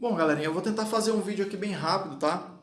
Bom, galerinha, eu vou tentar fazer um vídeo aqui bem rápido, tá?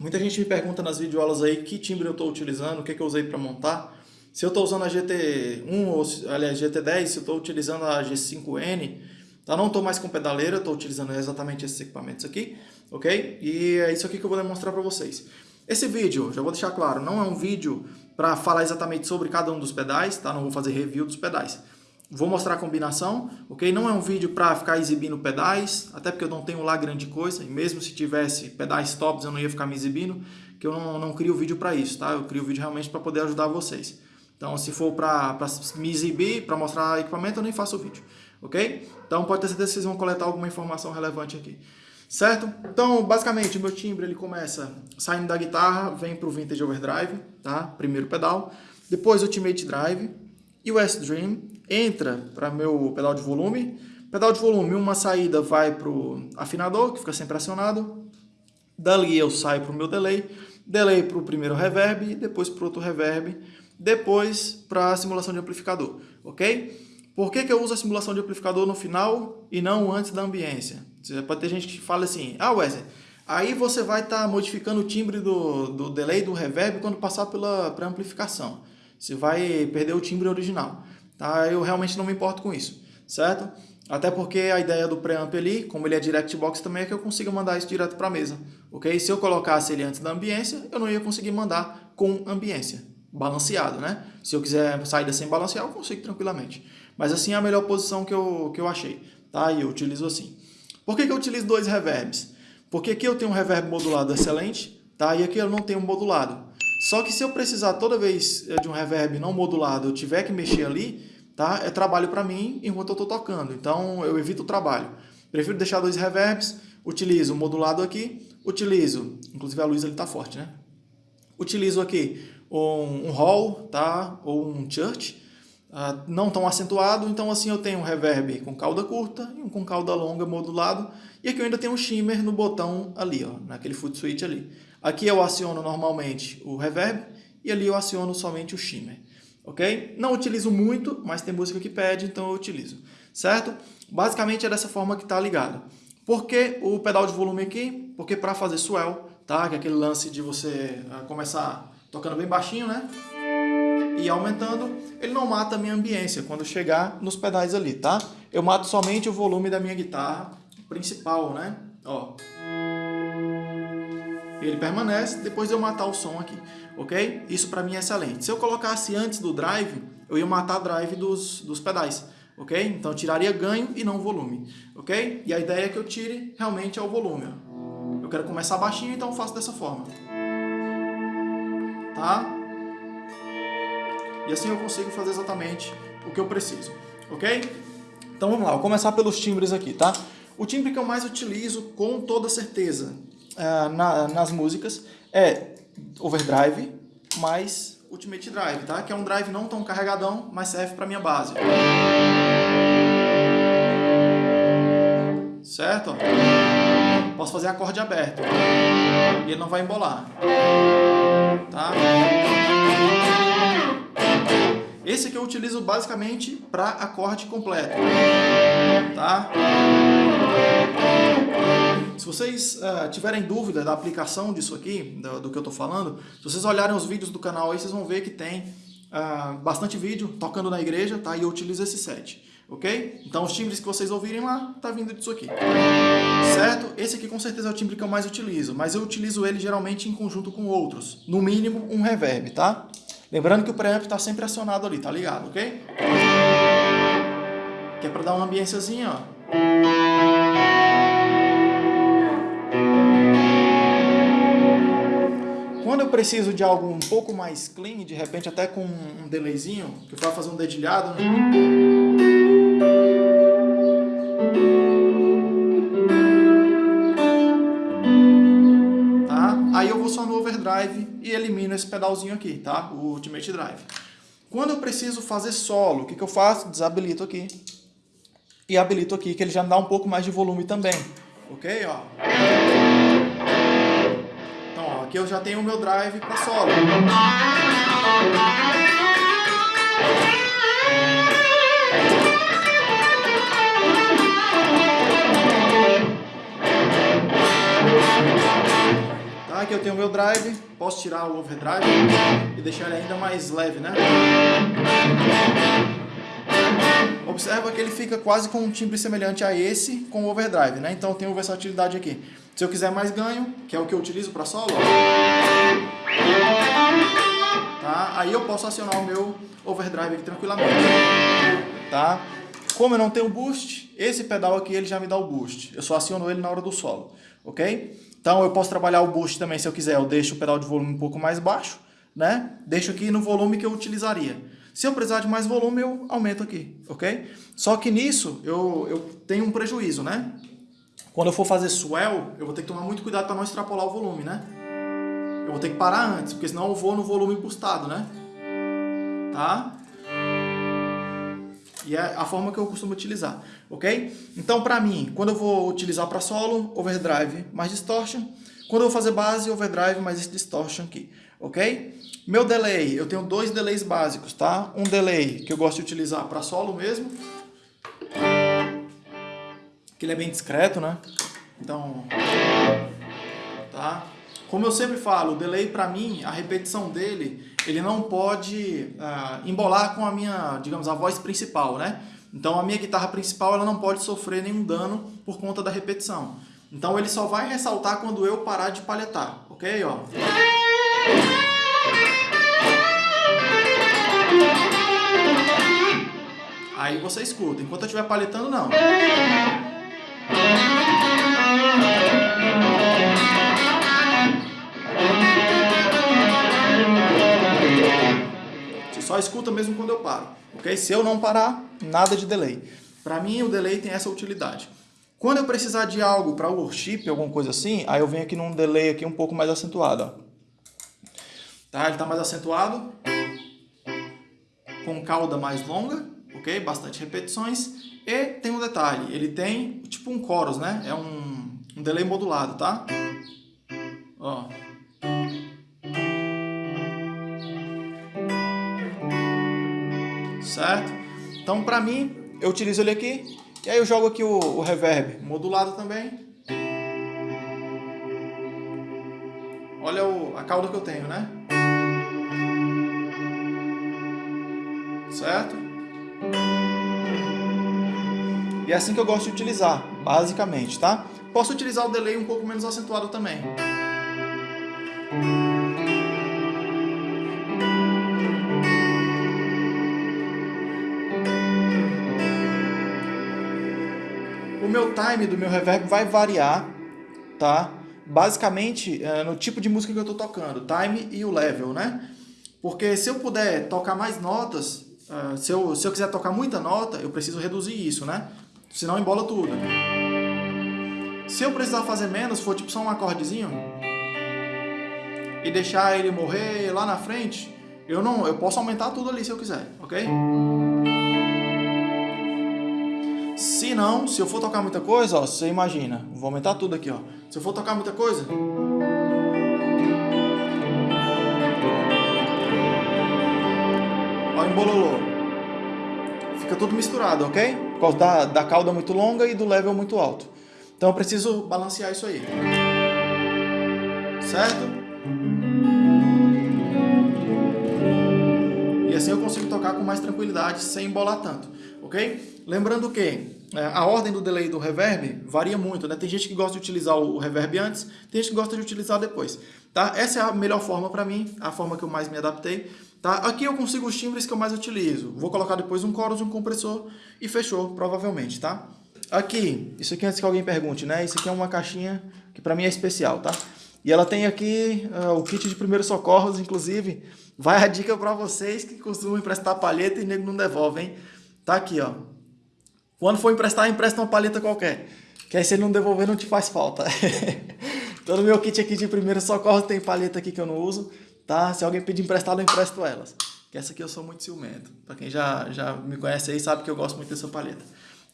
Muita gente me pergunta nas videoaulas aí que timbre eu estou utilizando, o que, que eu usei para montar. Se eu estou usando a GT1 ou, aliás, GT10, se eu estou utilizando a G5N, tá? Não estou mais com pedaleira, estou utilizando exatamente esses equipamentos aqui, ok? E é isso aqui que eu vou demonstrar para vocês. Esse vídeo, já vou deixar claro, não é um vídeo para falar exatamente sobre cada um dos pedais, tá? Não vou fazer review dos pedais. Vou mostrar a combinação, ok? Não é um vídeo para ficar exibindo pedais, até porque eu não tenho lá grande coisa, e mesmo se tivesse pedais tops eu não ia ficar me exibindo, que eu não, não crio vídeo para isso, tá? Eu crio vídeo realmente para poder ajudar vocês. Então, se for para me exibir, para mostrar equipamento, eu nem faço vídeo, ok? Então, pode ter certeza que vocês vão coletar alguma informação relevante aqui. Certo? Então, basicamente, o meu timbre ele começa saindo da guitarra, vem para o Vintage Overdrive, tá? Primeiro pedal. Depois, Ultimate Drive e o S-Dream entra para meu pedal de volume. Pedal de volume, uma saída vai para o afinador, que fica sempre acionado. Dali eu saio para o meu delay. Delay para o primeiro reverb, depois para outro reverb. Depois para a simulação de amplificador, ok? Por que, que eu uso a simulação de amplificador no final e não antes da ambiência? Você pode ter gente que fala assim, ah Wesley, aí você vai estar tá modificando o timbre do, do delay, do reverb, quando passar pela amplificação. Você vai perder o timbre original. Tá? Eu realmente não me importo com isso, certo? Até porque a ideia do preamp ali, como ele é direct box também, é que eu consiga mandar isso direto para a mesa. ok? Se eu colocasse ele antes da ambiência, eu não ia conseguir mandar com ambiência, balanceado, né? Se eu quiser saída sem balancear, eu consigo tranquilamente. Mas assim é a melhor posição que eu, que eu achei, tá? E eu utilizo assim. Por que, que eu utilizo dois reverbs? Porque aqui eu tenho um reverb modulado excelente, tá? E aqui eu não tenho modulado. Só que se eu precisar toda vez eh, de um reverb não modulado, eu tiver que mexer ali, tá? É trabalho para mim enquanto eu estou tocando. Então eu evito o trabalho. Prefiro deixar dois reverbs, utilizo o modulado aqui, utilizo, inclusive a luz ele está forte, né? Utilizo aqui um, um hall, tá? Ou um church, uh, não tão acentuado, então assim eu tenho um reverb com cauda curta e um com cauda longa modulado, e aqui eu ainda tenho um shimmer no botão ali, ó, naquele foot switch ali. Aqui eu aciono normalmente o reverb e ali eu aciono somente o shimmer. Ok? Não utilizo muito, mas tem música que pede, então eu utilizo. Certo? Basicamente é dessa forma que está ligado. Por que o pedal de volume aqui? Porque para fazer swell, tá? que é aquele lance de você ah, começar tocando bem baixinho, né? E aumentando, ele não mata a minha ambiência quando chegar nos pedais ali, tá? Eu mato somente o volume da minha guitarra principal, né? Ó ele permanece depois de eu matar o som aqui, ok? Isso para mim é excelente. Se eu colocasse antes do drive, eu ia matar o drive dos, dos pedais, ok? Então tiraria ganho e não volume, ok? E a ideia é que eu tire realmente é o volume. Ó. Eu quero começar baixinho, então faço dessa forma. Tá? E assim eu consigo fazer exatamente o que eu preciso, ok? Então vamos lá, vou começar pelos timbres aqui, tá? O timbre que eu mais utilizo, com toda certeza, uh, na, nas músicas é overdrive mais ultimate drive, tá? Que é um drive não tão carregadão, mas serve para minha base. Certo? Posso fazer acorde aberto. E ele não vai embolar. Tá? Esse aqui eu utilizo basicamente para acorde completo. Tá? Se vocês uh, tiverem dúvida da aplicação disso aqui, do, do que eu estou falando, se vocês olharem os vídeos do canal aí, vocês vão ver que tem uh, bastante vídeo tocando na igreja, tá? E eu utilizo esse set, ok? Então os timbres que vocês ouvirem lá, tá vindo disso aqui, certo? Esse aqui com certeza é o timbre que eu mais utilizo, mas eu utilizo ele geralmente em conjunto com outros, no mínimo um reverb, tá? Lembrando que o preamp está sempre acionado ali, tá ligado, ok? Que é para dar uma ambiênciazinha, ó. Preciso de algo um pouco mais clean, de repente até com um delayzinho, que vou fazer um dedilhado, né? Tá? Aí eu vou só no overdrive e elimino esse pedalzinho aqui, tá? O Ultimate Drive. Quando eu preciso fazer solo, o que, que eu faço? Desabilito aqui. E habilito aqui, que ele já dá um pouco mais de volume também. Ok? Ó. Aqui eu já tenho o meu drive para solo. aqui eu tenho o meu drive, posso tirar o overdrive e deixar ele ainda mais leve, né? Observa que ele fica quase com um timbre semelhante a esse com o overdrive, né? Então eu tenho versatilidade aqui. Se eu quiser mais ganho, que é o que eu utilizo para solo, tá? aí eu posso acionar o meu overdrive aqui tranquilamente. Tá? Como eu não tenho boost, esse pedal aqui ele já me dá o boost. Eu só aciono ele na hora do solo, ok? Então eu posso trabalhar o boost também se eu quiser. Eu deixo o pedal de volume um pouco mais baixo, né? Deixo aqui no volume que eu utilizaria. Se eu precisar de mais volume, eu aumento aqui, ok? Só que nisso eu, eu tenho um prejuízo, né? Quando eu for fazer swell, eu vou ter que tomar muito cuidado para não extrapolar o volume, né? Eu vou ter que parar antes, porque senão eu vou no volume boostado, né? Tá? E é a forma que eu costumo utilizar, ok? Então, para mim, quando eu vou utilizar para solo, overdrive mais distortion. Quando eu vou fazer base, overdrive mais esse distortion aqui, ok? Meu delay, eu tenho dois delays básicos, tá? Um delay que eu gosto de utilizar para solo mesmo, que ele é bem discreto, né? Então, tá? Como eu sempre falo, o delay para mim, a repetição dele, ele não pode uh, embolar com a minha, digamos, a voz principal, né? Então a minha guitarra principal ela não pode sofrer nenhum dano por conta da repetição. Então ele só vai ressaltar quando eu parar de palhetar, ok? Ó. Aí você escuta. Enquanto eu estiver palhetando, não. Escuta mesmo quando eu paro, ok? Se eu não parar, nada de delay. Para mim, o delay tem essa utilidade. Quando eu precisar de algo para worship, alguma coisa assim, aí eu venho aqui num delay aqui um pouco mais acentuado, ó. Tá? Ele está mais acentuado, com cauda mais longa, ok? Bastante repetições. E tem um detalhe, ele tem tipo um chorus, né? É um, um delay modulado, tá? Ó. certo? Então, para mim, eu utilizo ele aqui, e aí eu jogo aqui o, o reverb modulado também. Olha o, a cauda que eu tenho, né? Certo? E é assim que eu gosto de utilizar, basicamente, tá? Posso utilizar o delay um pouco menos acentuado também. Meu time do meu reverb vai variar, tá? Basicamente, é, no tipo de música que eu estou tocando, time e o level, né? Porque se eu puder tocar mais notas, uh, se, eu, se eu quiser tocar muita nota, eu preciso reduzir isso, né? Senão embola tudo. Se eu precisar fazer menos, for tipo só um acordezinho, e deixar ele morrer lá na frente, eu não, eu posso aumentar tudo ali se eu quiser, ok? Não, se eu for tocar muita coisa, ó, você imagina, vou aumentar tudo aqui, ó. Se eu for tocar muita coisa, ó, embololô. Fica tudo misturado, ok? Por causa da, da cauda muito longa e do level muito alto. Então eu preciso balancear isso aí. Certo? E assim eu consigo tocar com mais tranquilidade, sem embolar tanto, ok? Lembrando que a ordem do delay do reverb varia muito, né? Tem gente que gosta de utilizar o reverb antes, tem gente que gosta de utilizar depois, tá? Essa é a melhor forma para mim, a forma que eu mais me adaptei, tá? Aqui eu consigo os timbres que eu mais utilizo. Vou colocar depois um chorus, um compressor e fechou, provavelmente, tá? Aqui, isso aqui antes que alguém pergunte, né? Isso aqui é uma caixinha que para mim é especial, tá? E ela tem aqui uh, o kit de primeiros socorros, inclusive, vai a dica para vocês que costumam emprestar palheta e nego não devolve, hein? Tá aqui, ó. Quando for emprestar, empresta uma paleta qualquer. Que aí se ele não devolver, não te faz falta. então no meu kit aqui de primeiro socorro tem paleta aqui que eu não uso. Tá? Se alguém pedir emprestado, eu empresto elas. Que essa aqui eu sou muito ciumento. Para quem já, já me conhece aí, sabe que eu gosto muito dessa paleta.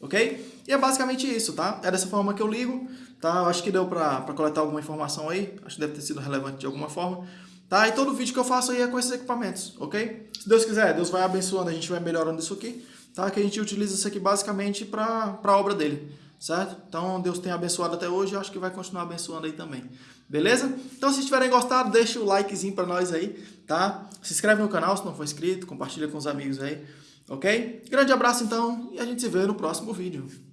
Ok? E é basicamente isso, tá? É dessa forma que eu ligo, tá? Acho que deu para coletar alguma informação aí. Acho que deve ter sido relevante de alguma forma. Tá? E todo vídeo que eu faço aí é com esses equipamentos, ok? Se Deus quiser, Deus vai abençoando, a gente vai melhorando isso aqui tá? que a gente utiliza isso aqui basicamente para a obra dele. certo? Então Deus tem abençoado até hoje, eu acho que vai continuar abençoando aí também. Beleza? Então se tiverem gostado, deixa o likezinho para nós aí, tá? Se inscreve no canal se não for inscrito, compartilha com os amigos aí, ok? Grande abraço então e a gente se vê no próximo vídeo.